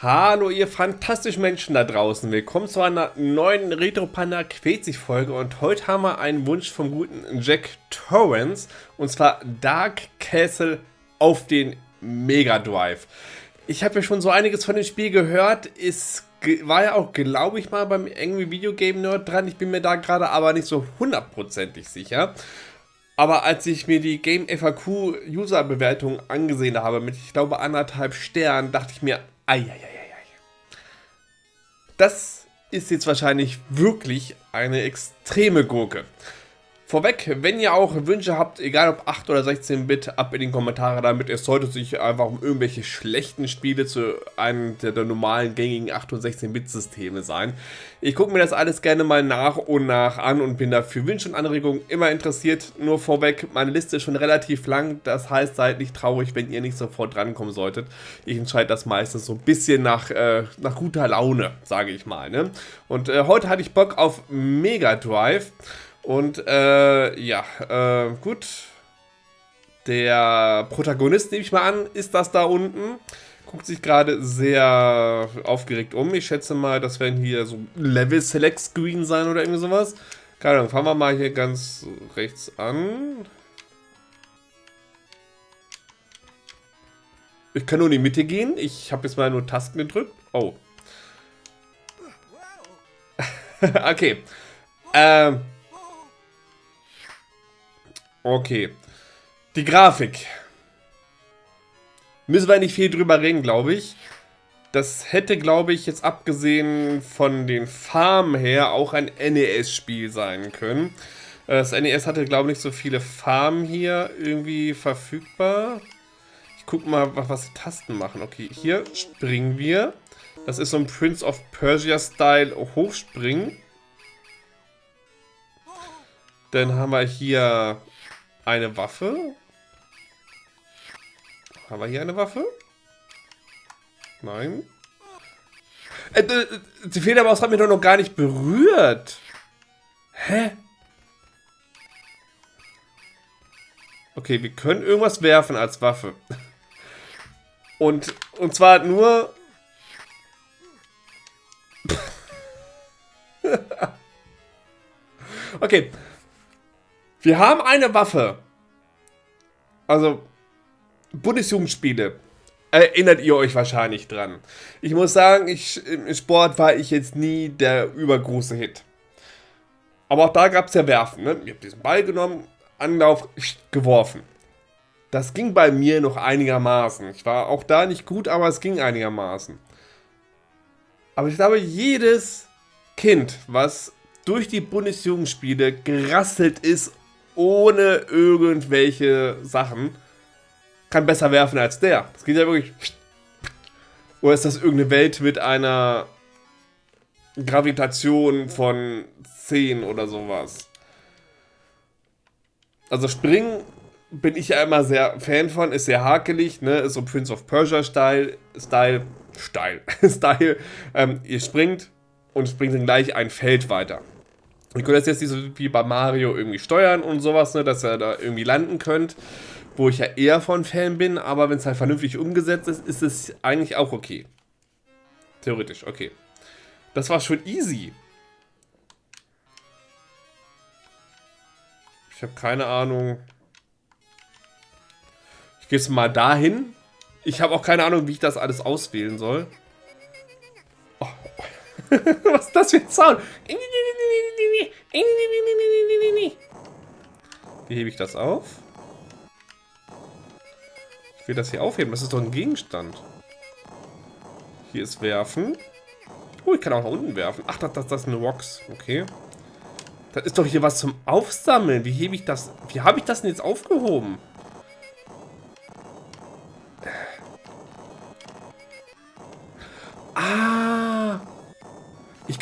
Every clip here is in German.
Hallo ihr fantastischen Menschen da draußen, willkommen zu einer neuen Retro Panda Quetzig Folge und heute haben wir einen Wunsch vom guten Jack Torrance und zwar Dark Castle auf den Mega Drive. Ich habe ja schon so einiges von dem Spiel gehört, es war ja auch glaube ich mal beim Angry Video Game Nerd dran, ich bin mir da gerade aber nicht so hundertprozentig sicher. Aber als ich mir die Game FAQ User Bewertung angesehen habe mit ich glaube anderthalb Sternen, dachte ich mir, Eieieiei. Das ist jetzt wahrscheinlich wirklich eine extreme Gurke. Vorweg, wenn ihr auch Wünsche habt, egal ob 8 oder 16-Bit, ab in die Kommentare damit. Es sollte sich einfach um irgendwelche schlechten Spiele zu einem der, der normalen gängigen 8 und 16-Bit-Systeme sein. Ich gucke mir das alles gerne mal nach und nach an und bin dafür Wünsche und Anregungen immer interessiert. Nur vorweg, meine Liste ist schon relativ lang, das heißt, seid nicht traurig, wenn ihr nicht sofort drankommen solltet. Ich entscheide das meistens so ein bisschen nach, äh, nach guter Laune, sage ich mal. Ne? Und äh, heute hatte ich Bock auf Mega Drive. Und äh, ja, äh, gut. Der Protagonist, nehme ich mal an, ist das da unten. Guckt sich gerade sehr aufgeregt um. Ich schätze mal, das werden hier so Level Select Screen sein oder irgendwie sowas. Keine Ahnung, fangen wir mal hier ganz rechts an. Ich kann nur in die Mitte gehen. Ich habe jetzt mal nur Tasten gedrückt. Oh. okay. Ähm. Okay. Die Grafik. Müssen wir nicht viel drüber reden, glaube ich. Das hätte, glaube ich, jetzt abgesehen von den Farmen her auch ein NES-Spiel sein können. Das NES hatte, glaube ich, nicht so viele Farmen hier irgendwie verfügbar. Ich gucke mal, was die Tasten machen. Okay, hier springen wir. Das ist so ein Prince of Persia-Style Hochspringen. Dann haben wir hier eine Waffe. Haben wir hier eine Waffe? Nein. Äh, äh, die Federmaus hat mich doch noch gar nicht berührt. Hä? Okay, wir können irgendwas werfen als Waffe. Und, und zwar nur... okay, wir haben eine Waffe. Also, Bundesjugendspiele. Erinnert ihr euch wahrscheinlich dran. Ich muss sagen, ich, im Sport war ich jetzt nie der übergroße Hit. Aber auch da gab es ja Werfen. Ne? Ich habe diesen Ball genommen, Anlauf, geworfen. Das ging bei mir noch einigermaßen. Ich war auch da nicht gut, aber es ging einigermaßen. Aber ich glaube, jedes Kind, was durch die Bundesjugendspiele gerasselt ist ohne irgendwelche Sachen kann besser werfen als der. Das geht ja wirklich. Oder ist das irgendeine Welt mit einer Gravitation von 10 oder sowas? Also Springen bin ich ja immer sehr Fan von, ist sehr hakelig, ne? Ist so Prince of Persia Style, Style, Style, Style. Ähm, ihr springt und springt dann gleich ein Feld weiter. Ihr könnt das jetzt nicht so wie bei Mario irgendwie steuern und sowas, ne, dass ihr da irgendwie landen könnt. Wo ich ja eher von Fan bin, aber wenn es halt vernünftig umgesetzt ist, ist es eigentlich auch okay. Theoretisch, okay. Das war schon easy. Ich habe keine Ahnung. Ich gehe jetzt mal dahin. Ich habe auch keine Ahnung, wie ich das alles auswählen soll. Was ist das für ein Sound? Wie hebe ich das auf? Ich will das hier aufheben. Das ist doch ein Gegenstand. Hier ist Werfen. Oh, ich kann auch nach unten werfen. Ach, das, das, das ist eine Rocks. Okay. Das ist doch hier was zum Aufsammeln. Wie hebe ich das? Wie habe ich das denn jetzt aufgehoben?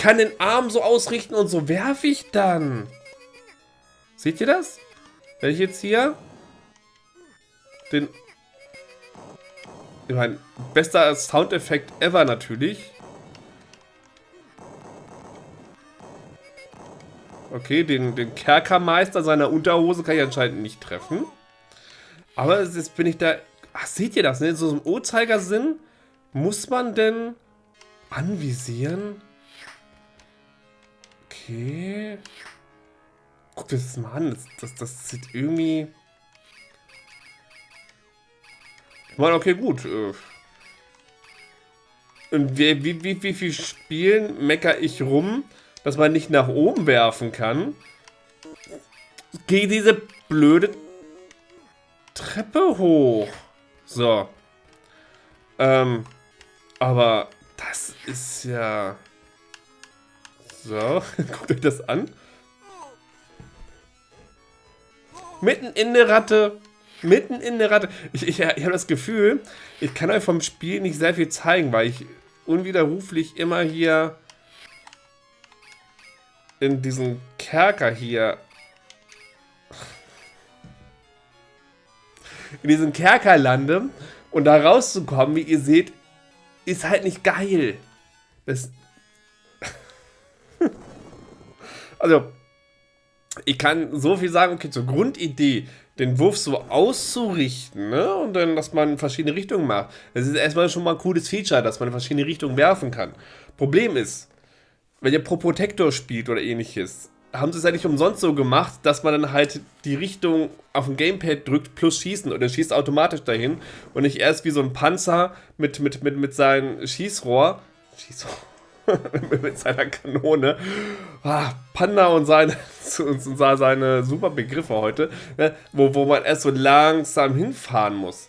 Kann den Arm so ausrichten und so werfe ich dann. Seht ihr das? Wenn ich jetzt hier den... Ich meine, bester Soundeffekt ever natürlich. Okay, den, den Kerkermeister seiner Unterhose kann ich anscheinend nicht treffen. Aber jetzt bin ich da... Ach, seht ihr das, ne? So im Uhrzeigersinn muss man denn Anvisieren? Okay. Guck dir das mal an. Das, das, das sieht irgendwie... Ich meine, okay, gut. Äh. Und wie, wie, wie, wie viel Spielen mecker ich rum, dass man nicht nach oben werfen kann? Geh diese blöde Treppe hoch. So. Ähm, aber das ist ja... So, guckt euch das an. Mitten in der Ratte. Mitten in der Ratte. Ich, ich, ich habe das Gefühl, ich kann euch vom Spiel nicht sehr viel zeigen, weil ich unwiderruflich immer hier in diesen Kerker hier in diesen Kerker lande und da rauszukommen, wie ihr seht, ist halt nicht geil. Das also, ich kann so viel sagen, okay, zur Grundidee, den Wurf so auszurichten, ne? Und dann, dass man verschiedene Richtungen macht. Das ist erstmal schon mal ein cooles Feature, dass man in verschiedene Richtungen werfen kann. Problem ist, wenn ihr Pro Protector spielt oder ähnliches, haben sie es ja nicht umsonst so gemacht, dass man dann halt die Richtung auf dem Gamepad drückt plus schießen und er schießt automatisch dahin und nicht erst wie so ein Panzer mit, mit, mit, mit seinem Schießrohr. Schießrohr. mit seiner Kanone. Ah, Panda und seine, und seine super Begriffe heute, ne, wo, wo man erst so langsam hinfahren muss.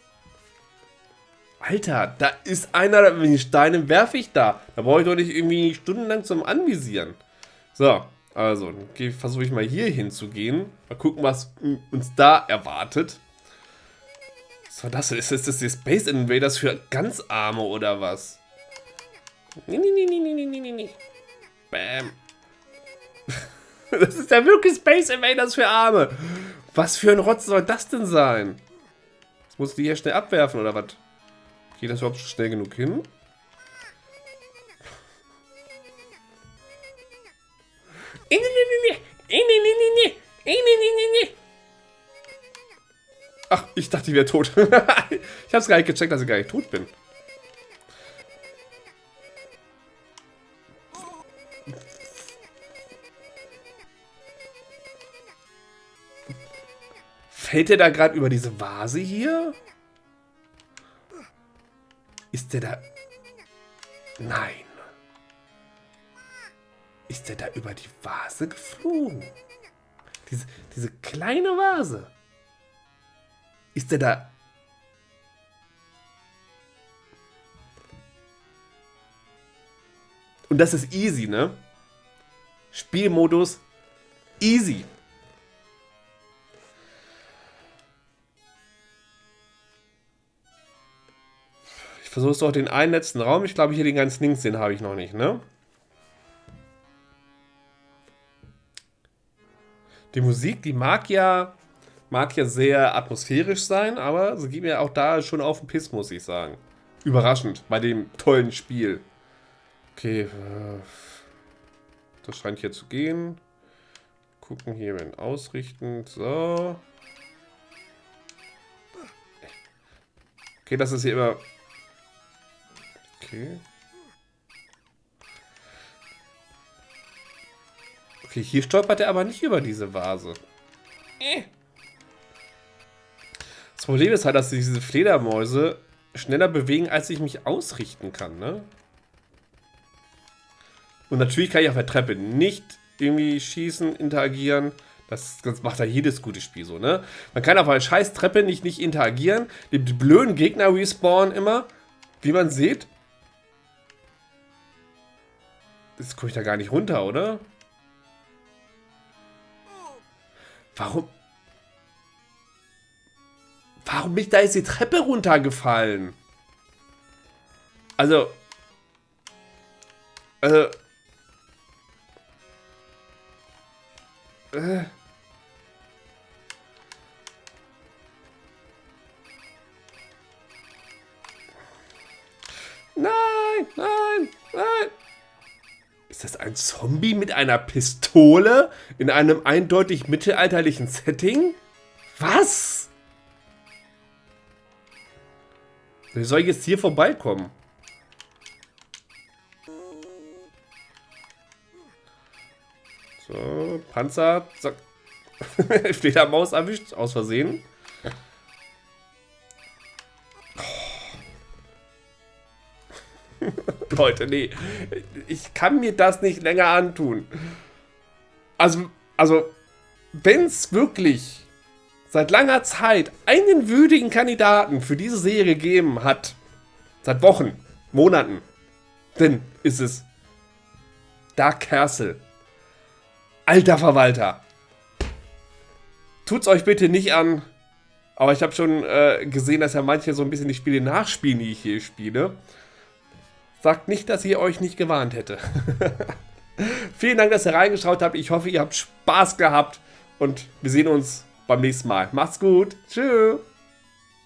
Alter, da ist einer, wenn die Steine werfe ich da. Da brauche ich doch nicht irgendwie stundenlang zum Anvisieren. So, also, versuche ich mal hier hinzugehen. Mal gucken, was uns da erwartet. Was war das? Ist das, das die Space Invaders für ganz Arme oder was? Nee, nee, nee, nee, nee, nee, nee. Bam. Das ist ja wirklich Space Invaders für Arme. Was für ein Rotz soll das denn sein? Jetzt muss die hier schnell abwerfen, oder was? Geht das überhaupt schnell genug hin? Ach, ich dachte, ich wäre tot. ich hab's gar nicht gecheckt, dass ich gar nicht tot bin. Fällt der da gerade über diese Vase hier? Ist der da... Nein. Ist der da über die Vase geflogen? Diese, diese kleine Vase. Ist der da... Und das ist easy, ne? Spielmodus easy. Versuchst du auch den einen letzten Raum. Ich glaube, hier den ganz links, den habe ich noch nicht, ne? Die Musik, die mag ja, mag ja sehr atmosphärisch sein, aber sie geht mir auch da schon auf den Piss, muss ich sagen. Überraschend bei dem tollen Spiel. Okay, äh, das scheint hier zu gehen. Gucken hier, wenn ausrichten. So. Okay, das ist hier immer Okay. Okay, hier stolpert er aber nicht über diese Vase. Äh. Das Problem ist halt, dass diese Fledermäuse schneller bewegen, als ich mich ausrichten kann, ne? Und natürlich kann ich auf der Treppe nicht irgendwie schießen, interagieren. Das, das macht ja jedes gute Spiel so, ne? Man kann auf einer scheiß Treppe nicht, nicht interagieren. Die blöden Gegner respawnen immer. Wie man sieht, Jetzt komme ich da gar nicht runter, oder? Warum? Warum bin ich da jetzt die Treppe runtergefallen? Also... Also... Äh... Nein, nein, nein. Ist das ein Zombie mit einer Pistole in einem eindeutig mittelalterlichen Setting? Was? Wie soll ich jetzt hier vorbeikommen? So, Panzer, zack. Fledermaus erwischt, aus Versehen. Oh. Leute, nee. Ich kann mir das nicht länger antun. Also, also, wenn es wirklich seit langer Zeit einen würdigen Kandidaten für diese Serie gegeben hat, seit Wochen, Monaten, dann ist es Dark Castle. Alter Verwalter. Tut's euch bitte nicht an. Aber ich habe schon äh, gesehen, dass ja manche so ein bisschen die Spiele nachspielen, die ich hier spiele. Sagt nicht, dass ihr euch nicht gewarnt hätte. Vielen Dank, dass ihr reingeschaut habt. Ich hoffe, ihr habt Spaß gehabt. Und wir sehen uns beim nächsten Mal. Macht's gut. Tschüss.